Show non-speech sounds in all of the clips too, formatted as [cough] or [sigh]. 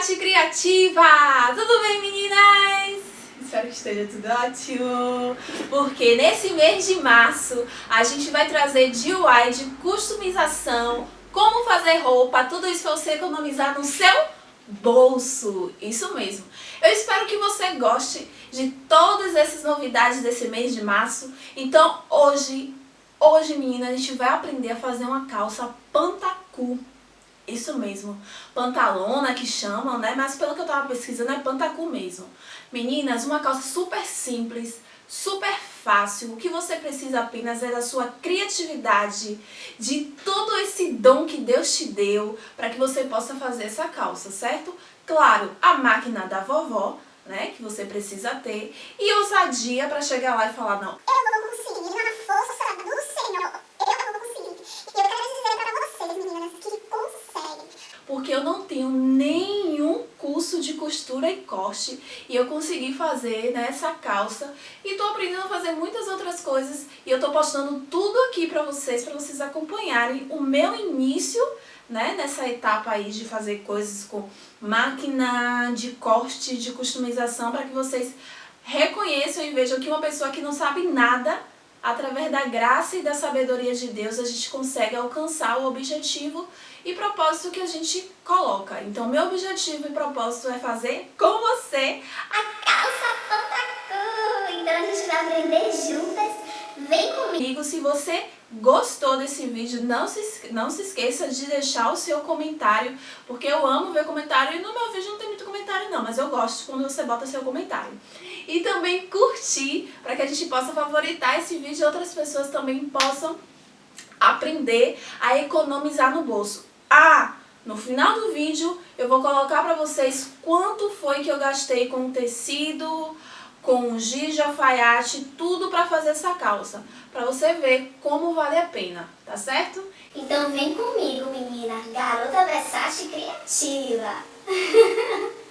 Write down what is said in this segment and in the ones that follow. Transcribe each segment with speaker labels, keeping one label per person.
Speaker 1: Criativa! Tudo bem, meninas? Espero que esteja tudo ótimo, porque nesse mês de março a gente vai trazer DIY de customização, como fazer roupa, tudo isso para você economizar no seu bolso, isso mesmo. Eu espero que você goste de todas essas novidades desse mês de março, então hoje, hoje menina, a gente vai aprender a fazer uma calça pantacu isso mesmo, pantalona que chamam, né? Mas pelo que eu tava pesquisando é pantacu mesmo. Meninas, uma calça super simples, super fácil. O que você precisa apenas é da sua criatividade, de todo esse dom que Deus te deu para que você possa fazer essa calça, certo? Claro, a máquina da vovó, né, que você precisa ter, e ousadia para chegar lá e falar, não,
Speaker 2: eu não vou conseguir, na força do Senhor, eu não vou conseguir. E eu quero dizer para vocês, meninas, que
Speaker 1: porque eu não tenho nenhum curso de costura e corte e eu consegui fazer né, essa calça e tô aprendendo a fazer muitas outras coisas e eu tô postando tudo aqui pra vocês, pra vocês acompanharem o meu início né, nessa etapa aí de fazer coisas com máquina de corte, de customização, para que vocês reconheçam e vejam que uma pessoa que não sabe nada através da graça e da sabedoria de Deus, a gente consegue alcançar o objetivo e propósito que a gente coloca. Então, meu objetivo e propósito é fazer com você
Speaker 2: a calça pantacu. Então, a gente vai aprender juntas. Vem comigo.
Speaker 1: Se você gostou desse vídeo, não se, não se esqueça de deixar o seu comentário, porque eu amo ver comentário e no meu vídeo não tem muito comentário não, mas eu gosto quando você bota seu comentário e também curtir para que a gente possa favoritar esse vídeo e outras pessoas também possam aprender a economizar no bolso. Ah, no final do vídeo eu vou colocar para vocês quanto foi que eu gastei com tecido, com giz de alfaiate, tudo para fazer essa calça, para você ver como vale a pena, tá certo?
Speaker 2: Então vem comigo, menina, garota Versace criativa. [laughs]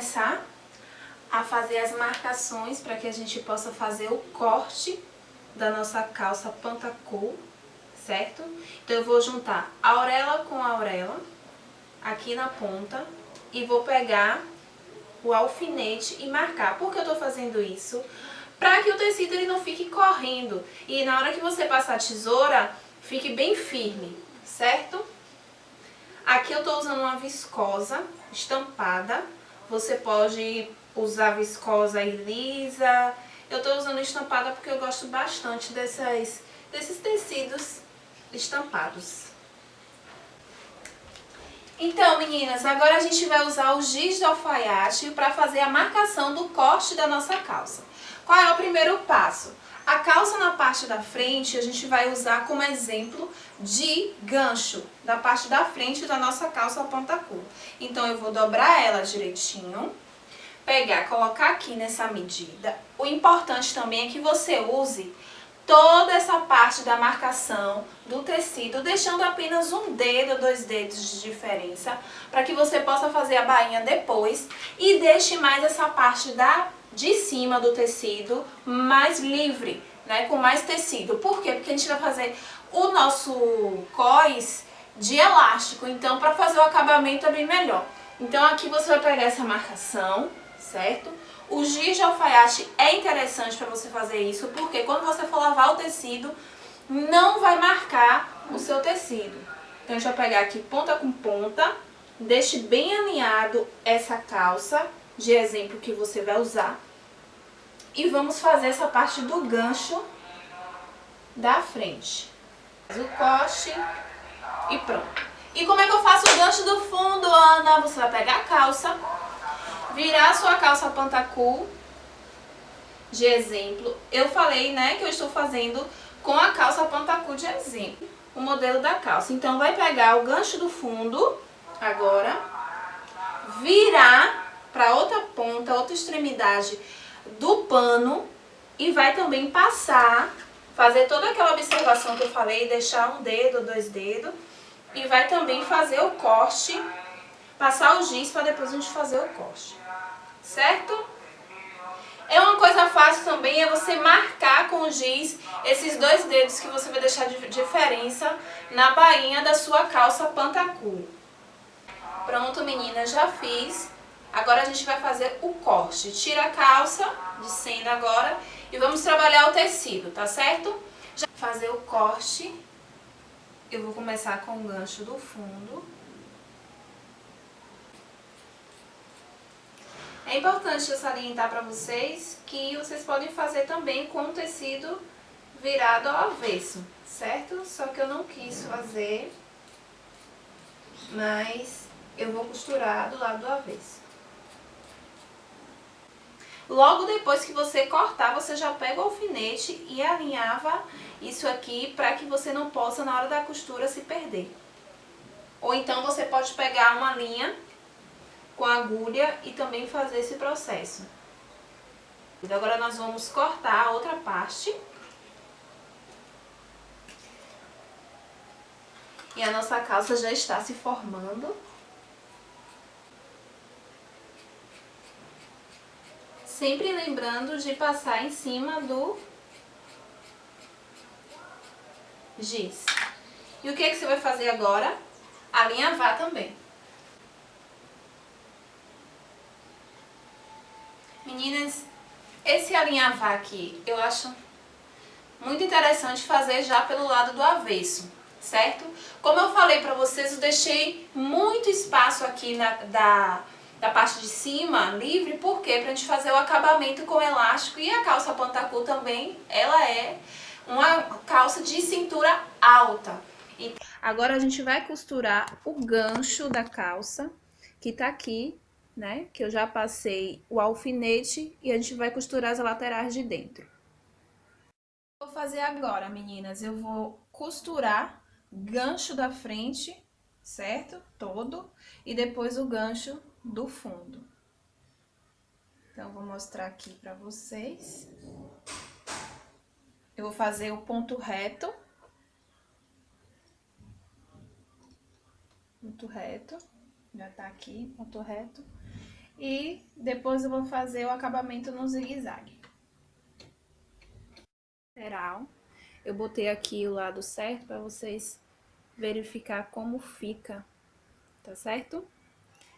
Speaker 1: começar a fazer as marcações para que a gente possa fazer o corte da nossa calça pantacu, certo? Então, eu vou juntar a auréola com a auréola aqui na ponta e vou pegar o alfinete e marcar. Por que eu tô fazendo isso? Para que o tecido ele não fique correndo e na hora que você passar a tesoura, fique bem firme, certo? Aqui eu tô usando uma viscosa estampada. Você pode usar viscosa e lisa. Eu tô usando estampada porque eu gosto bastante dessas, desses tecidos estampados. Então, meninas, agora a gente vai usar o giz de alfaiate para fazer a marcação do corte da nossa calça. Qual é o primeiro passo? A calça na parte da frente a gente vai usar como exemplo de gancho da parte da frente da nossa calça ponta-cu. Então eu vou dobrar ela direitinho, pegar, colocar aqui nessa medida. O importante também é que você use toda essa parte da marcação do tecido, deixando apenas um dedo, dois dedos de diferença, para que você possa fazer a bainha depois e deixe mais essa parte da de cima do tecido mais livre, né, com mais tecido. Por quê? Porque a gente vai fazer o nosso cós de elástico, então para fazer o acabamento é bem melhor. Então aqui você vai pegar essa marcação, certo? O giz de alfaiate é interessante para você fazer isso, porque quando você for lavar o tecido, não vai marcar o seu tecido. Então a gente vai pegar aqui ponta com ponta, deixe bem alinhado essa calça de exemplo que você vai usar. E vamos fazer essa parte do gancho da frente. O coste e pronto. E como é que eu faço o gancho do fundo, Ana? Você vai pegar a calça, virar a sua calça pantacu, de exemplo. Eu falei, né, que eu estou fazendo com a calça pantacu de exemplo, o modelo da calça. Então, vai pegar o gancho do fundo, agora, virar para outra ponta, outra extremidade do pano e vai também passar, fazer toda aquela observação que eu falei, deixar um dedo, dois dedos, e vai também fazer o corte, passar o giz para depois a gente fazer o corte, certo? É uma coisa fácil também, é você marcar com o giz esses dois dedos que você vai deixar de diferença na bainha da sua calça pantacu. Pronto, meninas, já fiz. Agora a gente vai fazer o corte. Tira a calça de senda agora e vamos trabalhar o tecido, tá certo? Já fazer o corte, eu vou começar com o gancho do fundo. É importante eu salientar para vocês que vocês podem fazer também com o tecido virado ao avesso, certo? Só que eu não quis fazer, mas eu vou costurar do lado do avesso. Logo depois que você cortar, você já pega o alfinete e alinhava isso aqui para que você não possa, na hora da costura, se perder. Ou então você pode pegar uma linha com a agulha e também fazer esse processo. Agora nós vamos cortar a outra parte. E a nossa calça já está se formando. Sempre lembrando de passar em cima do giz. E o que, é que você vai fazer agora? Alinhavar também. Meninas, esse alinhavar aqui, eu acho muito interessante fazer já pelo lado do avesso, certo? Como eu falei pra vocês, eu deixei muito espaço aqui na, da, da parte de cima livre, por quê? Pra gente fazer o acabamento com elástico e a calça pantacu também, ela é uma calça de cintura alta. Agora a gente vai costurar o gancho da calça, que tá aqui, né? Que eu já passei o alfinete e a gente vai costurar as laterais de dentro. Vou fazer agora, meninas, eu vou costurar gancho da frente, certo? Todo, e depois o gancho do fundo. Então, vou mostrar aqui pra vocês. Eu vou fazer o ponto reto. Ponto reto. Já tá aqui, ponto reto. E depois eu vou fazer o acabamento no zigue-zague. Lateral. Eu botei aqui o lado certo pra vocês verificar como fica, tá certo?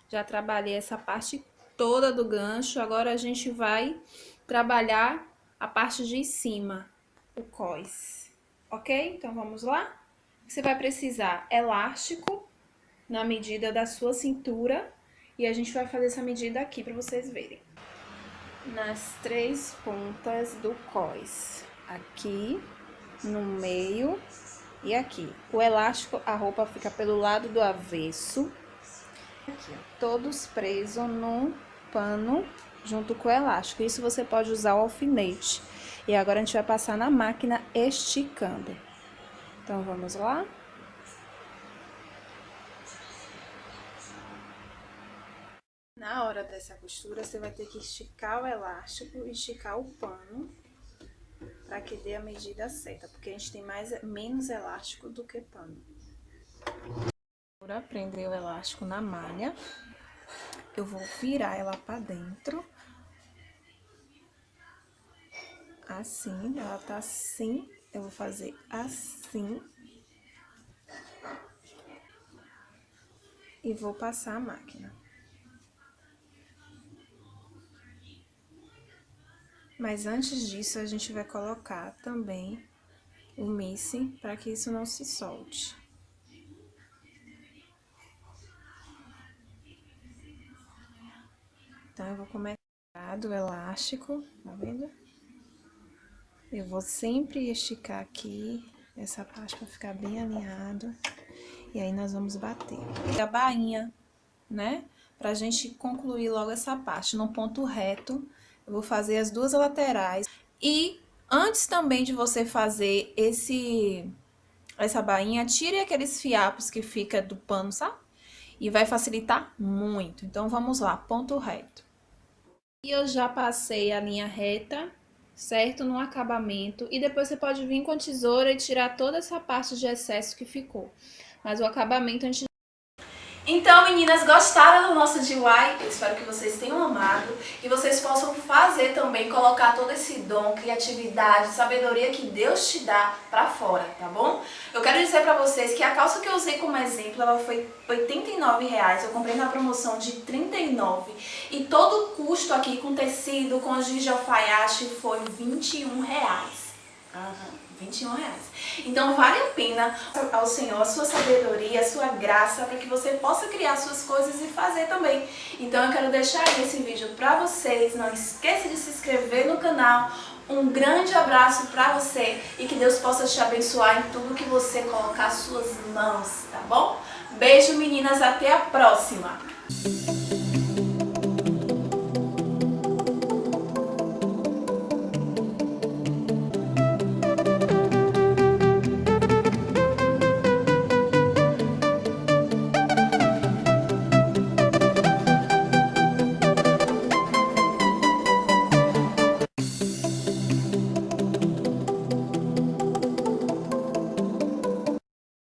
Speaker 1: Já trabalhei essa parte toda do gancho, agora a gente vai trabalhar a parte de cima, o cós, ok? Então, vamos lá? Você vai precisar elástico na medida da sua cintura e a gente vai fazer essa medida aqui para vocês verem. Nas três pontas do cós, aqui, no meio e aqui. O elástico, a roupa fica pelo lado do avesso, Aqui, ó, todos presos no pano junto com o elástico. Isso você pode usar o alfinete. E agora a gente vai passar na máquina esticando. Então, vamos lá? Na hora dessa costura, você vai ter que esticar o elástico e esticar o pano para que dê a medida certa, porque a gente tem mais, menos elástico do que pano. Para prender o elástico na malha, eu vou virar ela para dentro. Assim, ela tá assim, eu vou fazer assim. E vou passar a máquina. Mas antes disso, a gente vai colocar também o missing para que isso não se solte. Então, eu vou começar do elástico, tá vendo? Eu vou sempre esticar aqui essa parte pra ficar bem alinhado. E aí, nós vamos bater. A bainha, né? Pra gente concluir logo essa parte. No ponto reto, eu vou fazer as duas laterais. E antes também de você fazer esse essa bainha, tire aqueles fiapos que fica do pano, sabe? E vai facilitar muito. Então, vamos lá, ponto reto. E eu já passei a linha reta, certo? No acabamento. E depois você pode vir com a tesoura e tirar toda essa parte de excesso que ficou. Mas o acabamento a gente então, meninas, gostaram do nosso DIY? Eu espero que vocês tenham amado e vocês possam fazer também, colocar todo esse dom, criatividade, sabedoria que Deus te dá pra fora, tá bom? Eu quero dizer pra vocês que a calça que eu usei como exemplo, ela foi R$ reais. eu comprei na promoção de R$ e todo o custo aqui com tecido, com giz de alfaiate foi R$ reais. Uhum. 21 reais. Então vale a pena ao Senhor a sua sabedoria, a sua graça, para que você possa criar suas coisas e fazer também. Então eu quero deixar esse vídeo para vocês. Não esqueça de se inscrever no canal. Um grande abraço para você e que Deus possa te abençoar em tudo que você colocar suas mãos, tá bom? Beijo meninas, até a próxima!